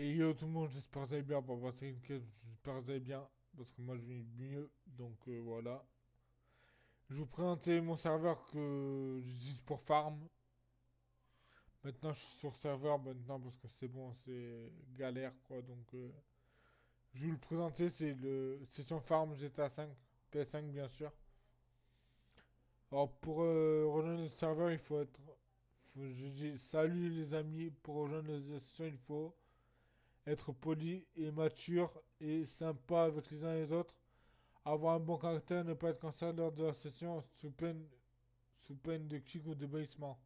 Et yo tout le monde, j'espère que vous allez bien. Une quête, j'espère que vous allez bien. Parce que moi je vais mieux. Donc euh, voilà. Je vous présenter mon serveur que j'utilise pour farm. Maintenant je suis sur serveur maintenant parce que c'est bon, c'est galère quoi. Donc euh, je vais vous le présenter, c'est le session farm GTA 5, PS5 bien sûr. Alors pour euh, rejoindre le serveur, il faut être... je dis salut les amis, pour rejoindre la session, il faut être poli et mature et sympa avec les uns et les autres, avoir un bon caractère, ne pas être cancellé lors de la session sous peine, de kick ou de bannissement.